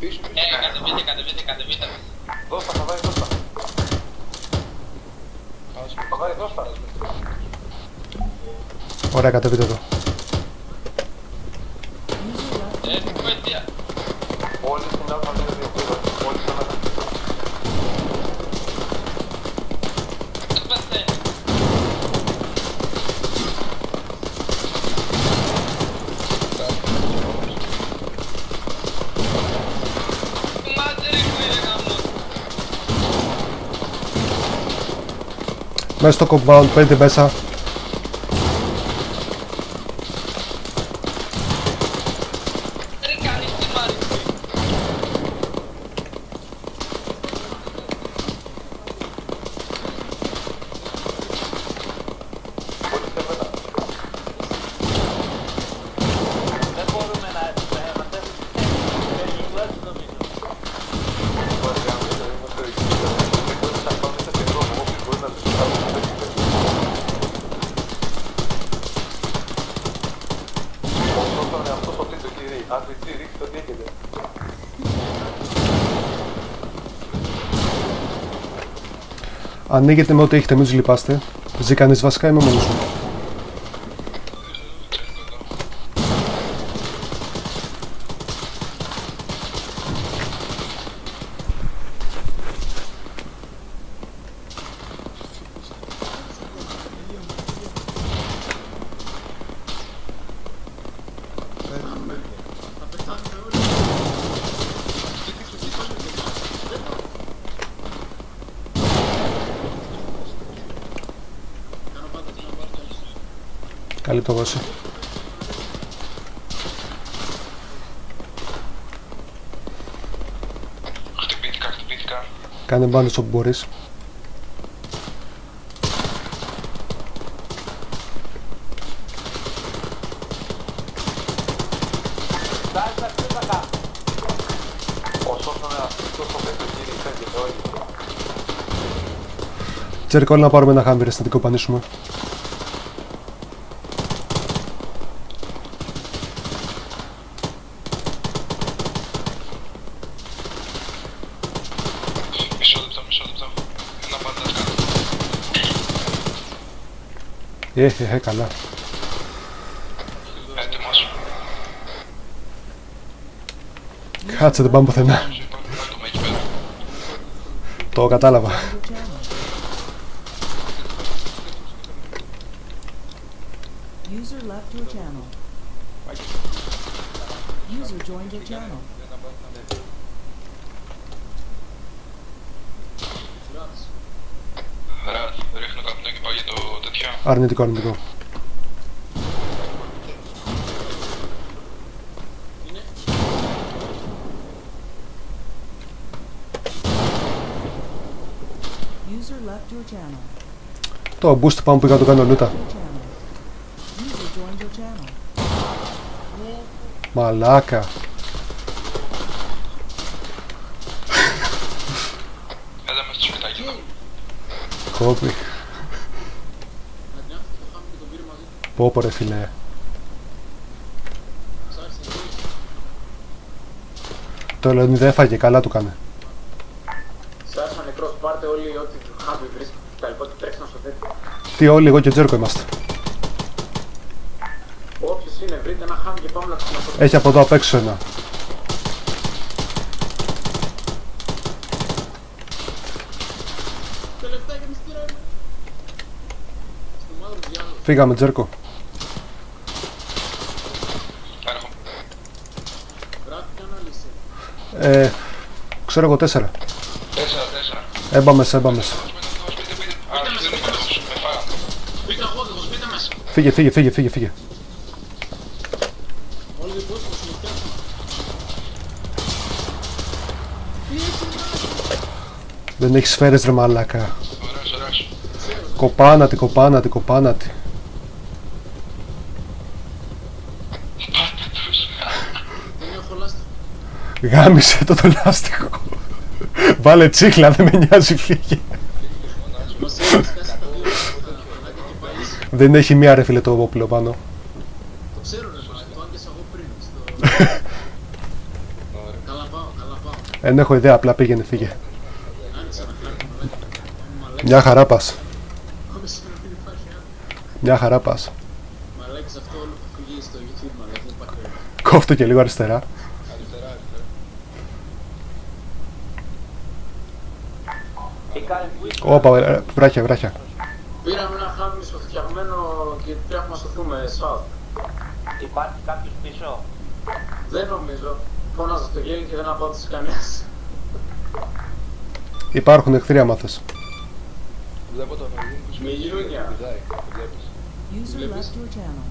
Πίσω, πίσω. Ε, κατεβείτε, κατεβείτε, κατεβείτε. Δώσ' τα, Χαβάρι, δώσ' τα. Χαβάρι, δώσ' τα. Ωραία, κατεβείτε εδώ. Ε, βοήθεια. Όλοι στην Α02 πήρα. Όλοι Μέσα στο compound, παίρνετε μέσα. Ρε, κάνεις τι μ' άρεσε. Όλοι στην Α02. Δεν μπορούμε να μαζεύουμε τουλάχιστον νομίζω. Χαβάρι, αν δεν είμαστε εκεί, δεν μπορεί να πάμε σε δρόμο, όποιος μπορεί να τους κάνει να παίξει. Όσο τον εαυτό το πείτε, κύριε. RPG, ρίξτε ό,τι έχετε. Ανοίγετε με ό,τι έχετε, μην τους λυπάστε. Ζει κανείς βασικά, είμαι μόνος μου. Καλή πτώση. Χτυπήθηκα, χτυπήθηκα. Κάνε μπάνες όπου μπορείς. Τάστα, ξύπακα. Όσο τον εαυτό το πείτε, κύριε, φεύγετε όλοι. Τζέρικο, όλοι να πάρουμε ένα χάμπι, ρε, να την κοπανίσουμε. Ε, ε, ε, καλά. Έτοιμος. Κάτσε, δεν πάμε πουθενά. Κάτω με εκεί πέρα. Το κατάλαβα. User left your channel. User joined your channel. Ωραία, ρίχνω καπνό και πάω για το τέτοιο. Αρνητικό, αρνητικό. User left your channel. Το boost πάμε που είχα το κάνω λούτα. Your channel. User joined your channel. Μαλάκα. Έλα μες στο σπιτάκι εδώ. Κόπη. Πω πω ρε φίλε. Το Λεωνί δεν έφαγε, καλά του κάνε. Σάσα νεκρός, πάρτε όλοι ό,τι χάμπι βρίσκεται. Τα λοιπά και τρέξτε να σωθείτε. Τι όλοι, εγώ και ο Τζέρκο είμαστε. Όποιος είναι, βρείτε ένα χάμπι και πάμε να τους σωθείτε. Έχει από εδώ απ' έξω ένα. Τελευταία και μυστήρα είναι. Στο μαύρο διάλογο. Φύγαμε, Τζέρκο. Ε, ξέρω εγώ τέσσερα. Τέσσερα, τέσσερα. Έμπαμες, έμπαμες. Σπίτι, σπίτι, σπίτι. Α, δεν είναι πάντως. Με φάγανε. Μπήκα εγώ, εγώ μπήκα μέσα. Φύγε, φύγε, φύγε, φύγε, φύγε. Όλοι οι κόσμοι μου συμμετέχουν. Δεν έχεις σφαίρες ρε μαλάκα. Ωραίος, ωραίος. Κοπάνατη, κοπάνατη, κοπάνατη. Πάτε τους. Δεν έχω λάστα. Γάμισε το το λάστιχο. Βάλε τσίχλα, δεν με νοιάζει, φύγε. Μας έχει σκάσει τα δύο τα φανάκια και πάλι. Δεν έχει μία ρε φίλε το όπλο πάνω. Το ξέρω ρε, μα, το άγγισα εγώ πριν. Στο... Καλά πάω, καλά Δεν έχω ιδέα, απλά πήγαινε, φύγε. Άνοιξε να κάνει μαλάκα. Μαλάκα. Μια χαρά πας. Όντως είναι ότι υπάρχει άλλο. Μια χαρά πας. Μαλάκες αυτό όλο θα φύγει στο YouTube μαλάκα. Δεν υπάρχει άλλο. Κόφτω και λίγο αριστερά. Αριστερά, Όπα, ε, βράχια, βράχια. Πήραμε ένα χάμι φτιαγμένο και πρέπει να σωθούμε. South. Υπάρχει κάποιος πίσω; Δεν νομίζω. Φώναζα στο γέλιο και δεν απάντησε κανένας. Υπάρχουν εχθροί άμα θες. Βλέπω τον Ολύμπους Με γυρούνια. πηδάει. Το βλέπεις. User Βλέπεις; left your channel.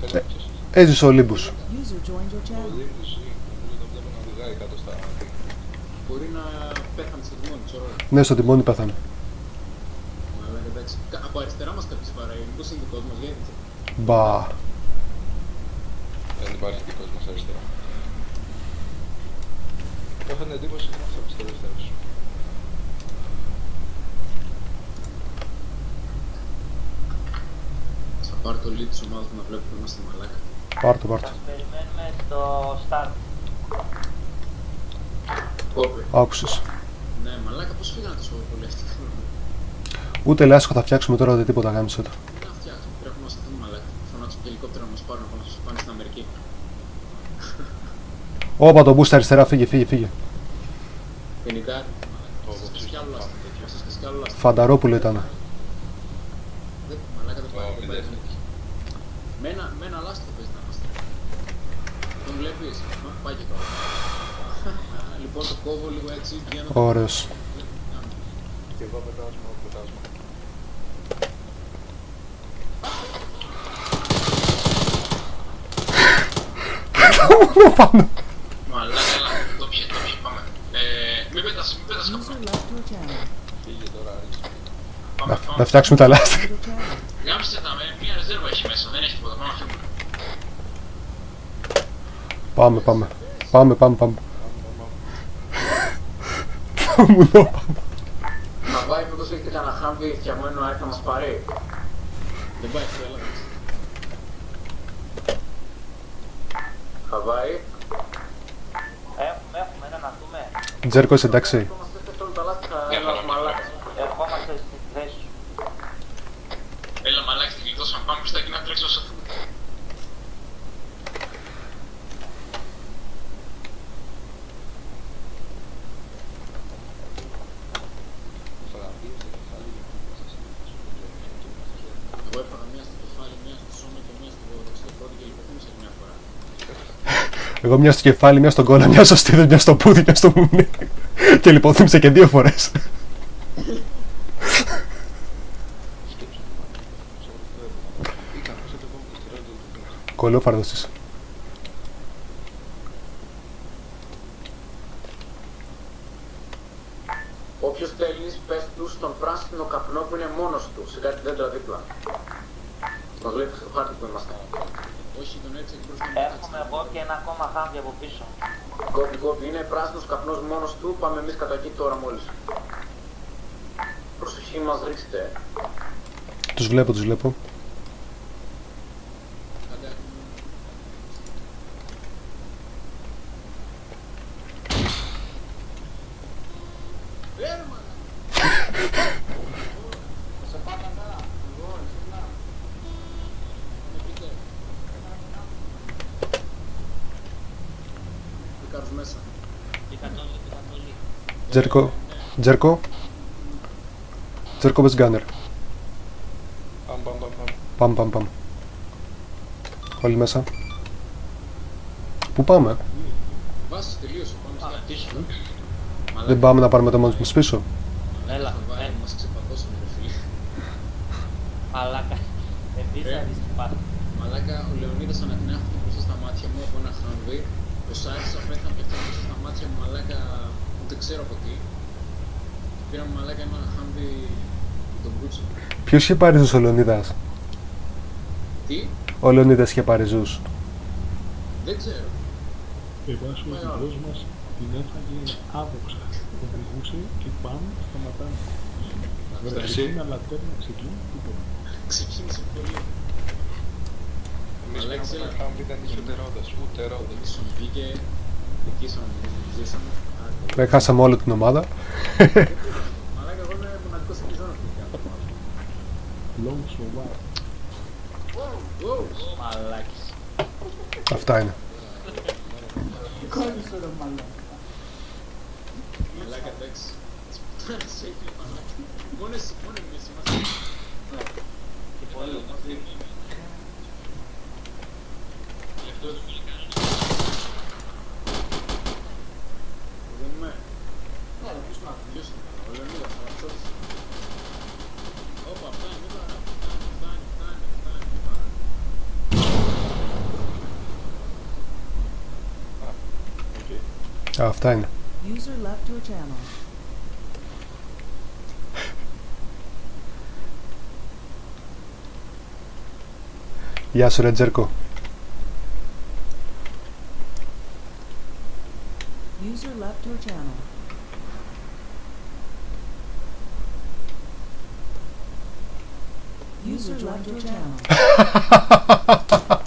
Πες μου ποιος είσαι. Έζησε ο Λίμπους. User joined your Ο channel. Ολύμπους ή νομίζω τον βλέπω να πηδάει κάτω στα... Μπορεί να πέθανε στο τιμόνι, ξέρω. Ναι, στο τιμόνι πέθανε. Μαλάκα εντάξει. Κα- Από αριστερά μας κάποιος βαράει. Μήπως είναι δικός μας γιατί. Μπα. Δεν υπάρχει δικός μας αριστερά. Έχω την εντύπωση ότι είμαστε από τις τελευταίες. Θα πάρω το lead της ομάδας μου να βλέπω που είμαστε μαλάκα. Πάρτο, πάρτο. Σας περιμένουμε στο start. Κόπη. Άκουσες. Ναι, μαλάκα πώς φύγανε τόσο πολύ αυτοί. Ούτε λάσχο θα φτιάξουμε τώρα ούτε τίποτα γάμισε το. Τι να φτιάξουμε, πρέπει να σταθούμε μαλάκα. Φωνάξω και ελικόπτερα να μας πάρουν να μας πάνε στην Αμερική. Όπα το boost αριστερά, φύγε, φύγε, φύγε. Γενικά, Πω, σας πω, και κι άλλο πάμε λάστιχο. τέτοιο. Σας και κι άλλο λάστιχο. Φανταρόπουλο ήταν. Δεν- Μαλάκα δεν Ω, πάει, δεν πάει. δεν Με ένα, με ένα λάστιχο παίζει να είμαστε. Τον βλέπεις, μα πάει και τώρα. Λοιπόν το κόβω λίγο έτσι, βγαίνω. Ωραίος. Και εγώ πετάσμα, πετάσμα. Πάνω. Μαλάκα, έλα, το πιε, το πιε, πάμε. Ε, μην πέτας, μην πέτας User καπνό. left your channel. Φύγε τώρα, άρχισε. Πάμε, Να, πάμε. να φτιάξουμε τα λάστιχα. Your channel. Γάμιστε τα, με μία ρεζέρβα έχει μέσα, δεν έχει τίποτα, πάμε να φύγουμε. Πάμε, πάμε. Πάμε, πάμε, πάμε. Θα μου το πάμε. Να πάει μήπως έχετε κανένα χάμπι φτιαγμένο να έρθει να μας πάρει. Δεν πάει αυτό, έλα. Χαβάη. Έχουμε, έχουμε ένα να δούμε. Τζέρκος, είσαι εντάξει. Είμαστε σε όλα τα λάστιχα, ένας μαλάκας. Ερχόμαστε στη θέση σου. Έλα μαλάκες, τη γλιτώσαμε, πάμε μπροστά και να τρέξω όσο θέλουμε. Θα γαμπείς το κεφάλι για να μην σας Εγώ έφαγα μία στο κεφάλι, μία στο σώμα και μία στο δεξιό πόδι και λιποθύμησα μια φορά. Εγώ μιας στο κεφάλι, μιας στον κόλλα, μιας στο στήθος, μιας στο πούδι, μιας στο μουνί. Και λιποθύμησα και δύο φορές. Ήταν, σε το επόμενο δευτερόλεπτο του πίνεις. Κολόφαρδος είσαι. Όποιος θέλεις, πες του στον πράσινο καπνό που είναι μόνος του, σε κάτι δέντρα δίπλα. Τον βλέπεις στο χάρτη που είμαστε. Όχι, τον έτσι εκ μπροστά Έχουμε εγώ και ένα ακόμα χάμπι από πίσω. Κόπη, κόπη, είναι πράσινος καπνός μόνος του, πάμε εμείς κατά εκεί τώρα μόλις. Προσοχή μας ρίξτε. Τους βλέπω, τους βλέπω. Τζέρκο, Τζέρκο. Τζέρκο bez gunner. Παμ, παμ, παμ, παμ. Πάμε, πάμε, πάμε. Όλοι μέσα. Πού πάμε, Βάσεις τελείωσε, πάμε στα πίσω. δεν πάμε να πάρουμε το μόνο μας πίσω. Έλα, Χαβάη, ε, μας ξεπατώσανε ρε φίλε. μαλάκα. Επίσης Ε. θα δεις τι πάθεις. Μαλάκα, ο Λεωνίδας ανακνεύτηκε μπροστά στα μάτια μου από ένα χάμβι. Ο Σάρης απέθανε και αυτό μπροστά στα μάτια μου, μαλάκα, ούτε ξέρω από τι. Πήραμε μαλάκα ένα χάμβι τον Μπούτσο. Ποιος είχε πάρει ζούς ο Λεωνίδας; Τι, Ο Λεωνίδας είχε πάρει ζούς. δεν ξέρω. Εγώ ο οδηγός μας την έφαγε άδοξα. Οδηγούσε και πάνω σταματάμε. Εσύ. Ξεκίνα λατέρνα, ξεκίνα, τίποτα. Ξεκίνησε πολύ. Εμείς Αλέξη, πήραμε έλα. ένα χάμπι, δεν είχε ούτε ρόδες, ούτε ρόδες. Ίσον βγήκε Νικήσαμε, ζήσαμε. Άντε. Ε, Χάσαμε όλη την ομάδα. Μαλάκα, εγώ είμαι Ah, fajne. User left your channel. Ia să rezerco. User left your channel. User left your channel.